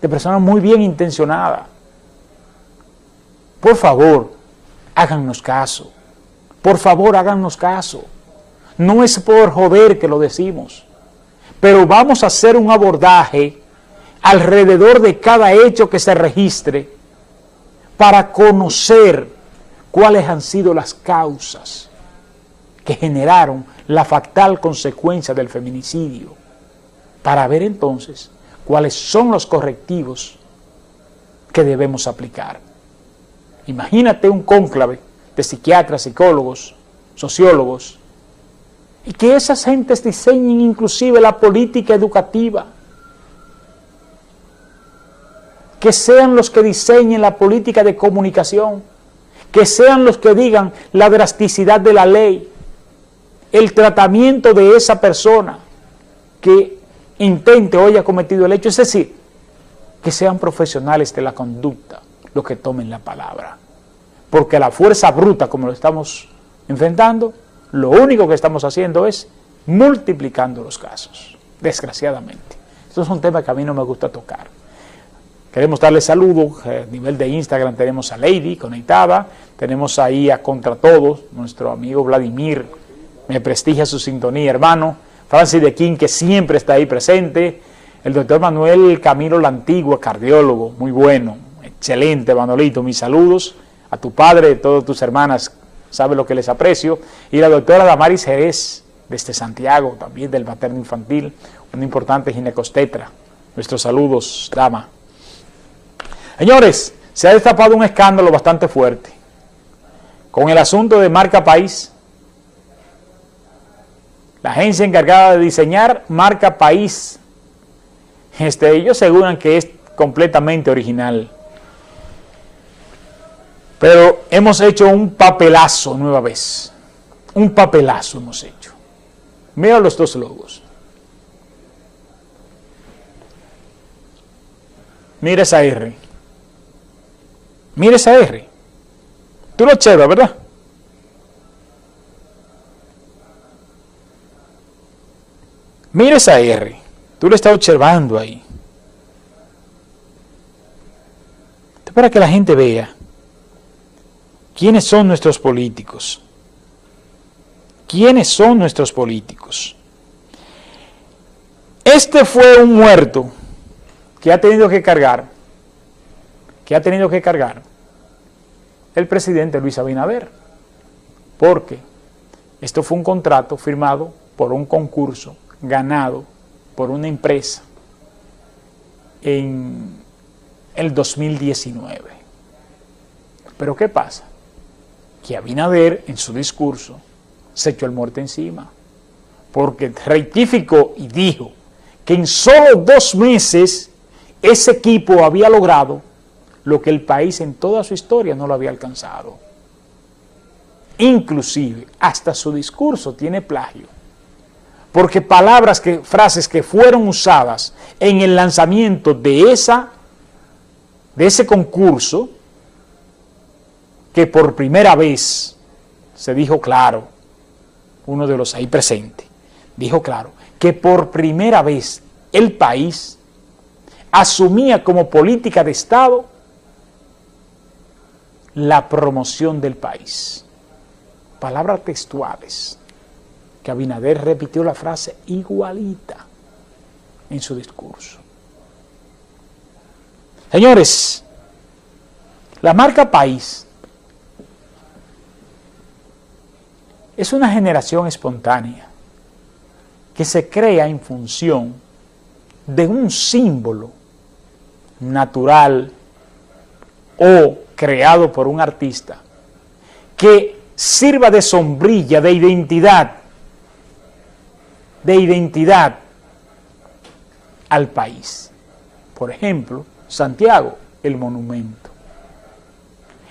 de personas muy bien intencionadas. Por favor, háganos caso. Por favor, háganos caso. No es por joder que lo decimos, pero vamos a hacer un abordaje alrededor de cada hecho que se registre para conocer cuáles han sido las causas que generaron la fatal consecuencia del feminicidio, para ver entonces cuáles son los correctivos que debemos aplicar. Imagínate un cónclave de psiquiatras, psicólogos, sociólogos, y que esas gentes diseñen inclusive la política educativa, que sean los que diseñen la política de comunicación, que sean los que digan la drasticidad de la ley, el tratamiento de esa persona que intente o haya cometido el hecho, es decir, que sean profesionales de la conducta los que tomen la palabra. Porque la fuerza bruta, como lo estamos enfrentando, lo único que estamos haciendo es multiplicando los casos, desgraciadamente. Esto es un tema que a mí no me gusta tocar. Queremos darle saludos, a nivel de Instagram tenemos a Lady conectada, tenemos ahí a Contra Todos, nuestro amigo Vladimir, me prestigia su sintonía, hermano, Francis de King, que siempre está ahí presente, el doctor Manuel Camilo La Antigua, cardiólogo, muy bueno, excelente, Manolito, mis saludos a tu padre, a todas tus hermanas, sabe lo que les aprecio, y la doctora Damaris Jerez, desde Santiago, también del materno infantil, una importante ginecostetra. Nuestros saludos, dama. Señores, se ha destapado un escándalo bastante fuerte con el asunto de marca país, la agencia encargada de diseñar marca país, este, ellos aseguran que es completamente original. Pero hemos hecho un papelazo nueva vez. Un papelazo hemos hecho. Mira los dos logos. Mira esa R. Mira esa R. Tú lo observas, ¿verdad? Mira esa R, tú lo estás observando ahí. Para que la gente vea quiénes son nuestros políticos. ¿Quiénes son nuestros políticos? Este fue un muerto que ha tenido que cargar, que ha tenido que cargar el presidente Luis Abinader, porque esto fue un contrato firmado por un concurso ganado por una empresa en el 2019. Pero ¿qué pasa? Que Abinader en su discurso se echó el muerte encima, porque rectificó y dijo que en solo dos meses ese equipo había logrado lo que el país en toda su historia no lo había alcanzado. Inclusive, hasta su discurso tiene plagio porque palabras, que, frases que fueron usadas en el lanzamiento de, esa, de ese concurso, que por primera vez se dijo claro, uno de los ahí presentes, dijo claro, que por primera vez el país asumía como política de Estado la promoción del país. Palabras textuales que Abinader repitió la frase igualita en su discurso. Señores, la marca país es una generación espontánea que se crea en función de un símbolo natural o creado por un artista que sirva de sombrilla, de identidad de identidad al país. Por ejemplo, Santiago, el monumento.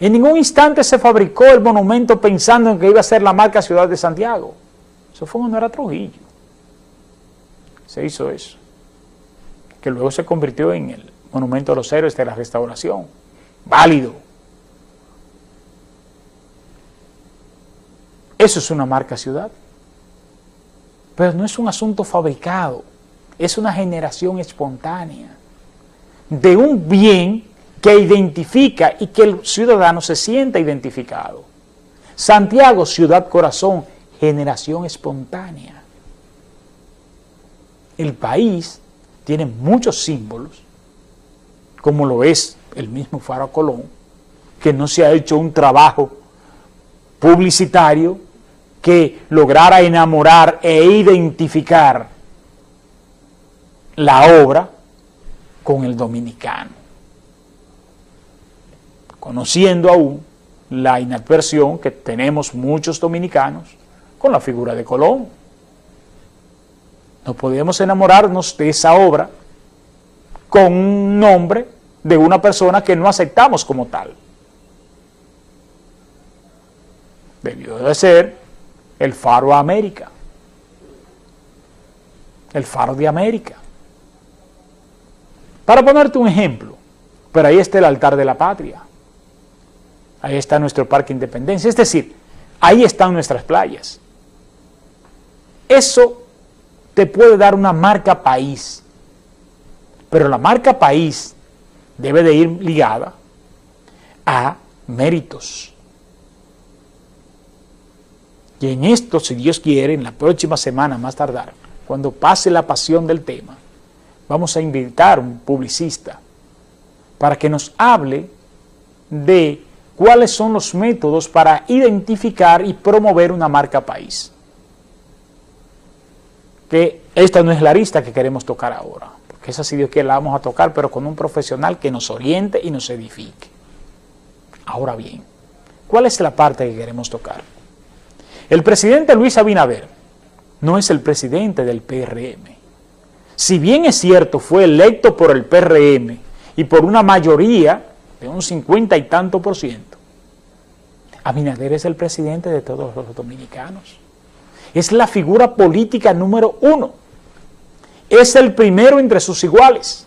En ningún instante se fabricó el monumento pensando en que iba a ser la marca Ciudad de Santiago. Eso fue cuando era Trujillo. Se hizo eso. Que luego se convirtió en el monumento de los héroes de la restauración. Válido. Eso es una marca ciudad. Pero no es un asunto fabricado, es una generación espontánea. de un bien que identifica y que el ciudadano se sienta identificado. Santiago, ciudad corazón, generación espontánea. El país tiene muchos símbolos, como lo es el mismo Faro Colón, que no se ha hecho un trabajo publicitario que lograra enamorar e identificar la obra con el dominicano, conociendo aún la inadversión que tenemos muchos dominicanos con la figura de Colón. No podemos enamorarnos de esa obra con un nombre de una persona que no aceptamos como tal. Debió de ser el faro a América, el faro de América. Para ponerte un ejemplo, pero ahí está el altar de la patria, ahí está nuestro parque Independencia, es decir, ahí están nuestras playas. Eso te puede dar una marca país, pero la marca país debe de ir ligada a méritos. Y en esto, si Dios quiere, en la próxima semana más tardar, cuando pase la pasión del tema, vamos a invitar a un publicista para que nos hable de cuáles son los métodos para identificar y promover una marca país. Que esta no es la arista que queremos tocar ahora, porque esa si Dios quiere la vamos a tocar, pero con un profesional que nos oriente y nos edifique. Ahora bien, ¿cuál es la parte que queremos tocar? El presidente Luis Abinader no es el presidente del PRM. Si bien es cierto, fue electo por el PRM y por una mayoría de un 50 y tanto por ciento, Abinader es el presidente de todos los dominicanos. Es la figura política número uno. Es el primero entre sus iguales.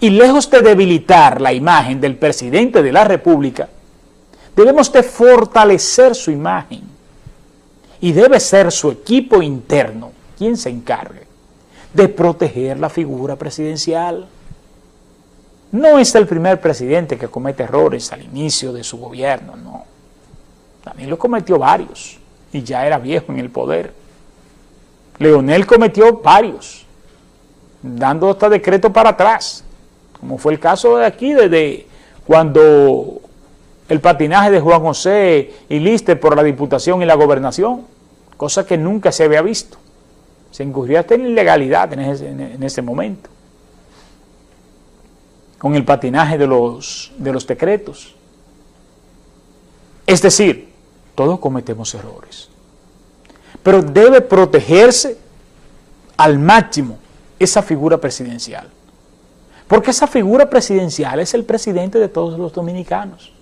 Y lejos de debilitar la imagen del presidente de la República, debemos de fortalecer su imagen. Y debe ser su equipo interno quien se encargue de proteger la figura presidencial. No es el primer presidente que comete errores al inicio de su gobierno, no. También lo cometió varios y ya era viejo en el poder. Leonel cometió varios, dando hasta decreto para atrás, como fue el caso de aquí, desde cuando el patinaje de Juan José y Lister por la diputación y la gobernación, cosa que nunca se había visto. Se incurrió hasta en ilegalidad en ese, en ese momento con el patinaje de los, de los decretos. Es decir, todos cometemos errores. Pero debe protegerse al máximo esa figura presidencial. Porque esa figura presidencial es el presidente de todos los dominicanos.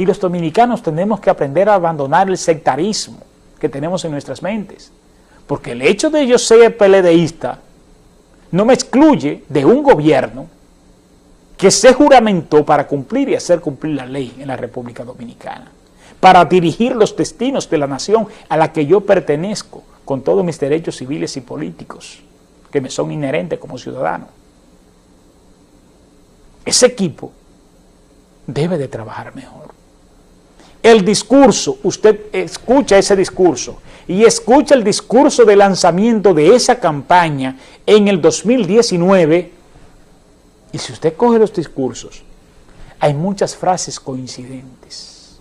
Y los dominicanos tenemos que aprender a abandonar el sectarismo que tenemos en nuestras mentes. Porque el hecho de yo ser peledeísta no me excluye de un gobierno que se juramentó para cumplir y hacer cumplir la ley en la República Dominicana, para dirigir los destinos de la nación a la que yo pertenezco, con todos mis derechos civiles y políticos, que me son inherentes como ciudadano. Ese equipo debe de trabajar mejor. El discurso, usted escucha ese discurso y escucha el discurso de lanzamiento de esa campaña en el 2019 y si usted coge los discursos, hay muchas frases coincidentes,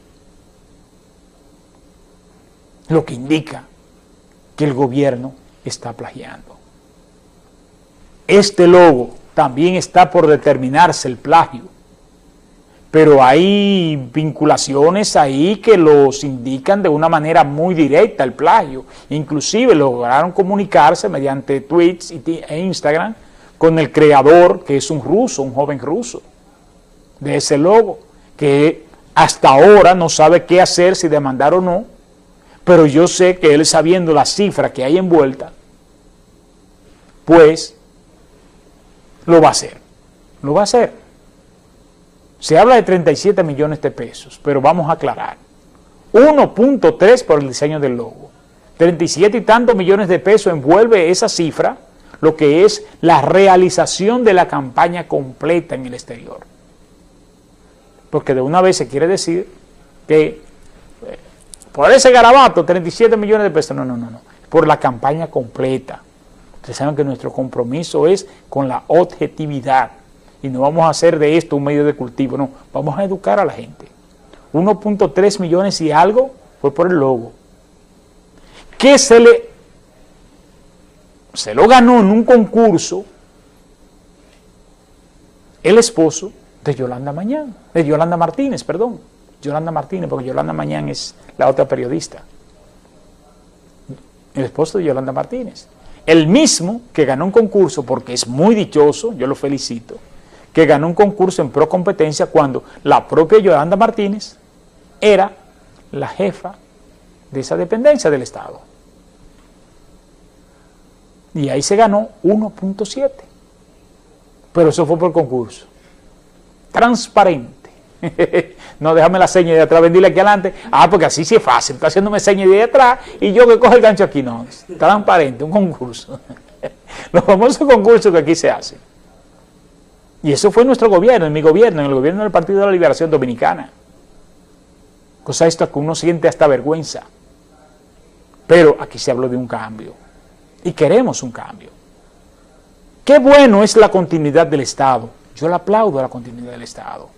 lo que indica que el gobierno está plagiando. Este logo también está por determinarse el plagio, pero hay vinculaciones ahí que los indican de una manera muy directa el plagio. Inclusive lograron comunicarse mediante tweets e Instagram con el creador, que es un ruso, un joven ruso, de ese logo, que hasta ahora no sabe qué hacer, si demandar o no, pero yo sé que él sabiendo la cifra que hay envuelta, pues lo va a hacer, lo va a hacer. Se habla de 37 millones de pesos, pero vamos a aclarar. 1.3 por el diseño del logo. 37 y tantos millones de pesos envuelve esa cifra lo que es la realización de la campaña completa en el exterior. Porque de una vez se quiere decir que eh, por ese garabato, 37 millones de pesos, no, no, no, no, por la campaña completa. Ustedes saben que nuestro compromiso es con la objetividad y no vamos a hacer de esto un medio de cultivo, no, vamos a educar a la gente. 1.3 millones y algo fue por el logo. ¿Qué se le se lo ganó en un concurso el esposo de Yolanda Mañán, de Yolanda Martínez, perdón, Yolanda Martínez, porque Yolanda Mañán es la otra periodista. El esposo de Yolanda Martínez. El mismo que ganó un concurso, porque es muy dichoso, yo lo felicito, que ganó un concurso en pro competencia cuando la propia Yolanda Martínez era la jefa de esa dependencia del Estado. Y ahí se ganó 1.7. Pero eso fue por concurso. Transparente. no, déjame la seña de atrás, vendíle aquí adelante. Ah, porque así sí es fácil. Está haciéndome seña de atrás y yo que cojo el gancho aquí. No, transparente, un concurso. Los famosos concursos que aquí se hacen. Y eso fue nuestro gobierno, en mi gobierno, en el gobierno del Partido de la Liberación Dominicana. Cosa esto que uno siente hasta vergüenza. Pero aquí se habló de un cambio. Y queremos un cambio. Qué bueno es la continuidad del Estado. Yo le aplaudo la continuidad del Estado.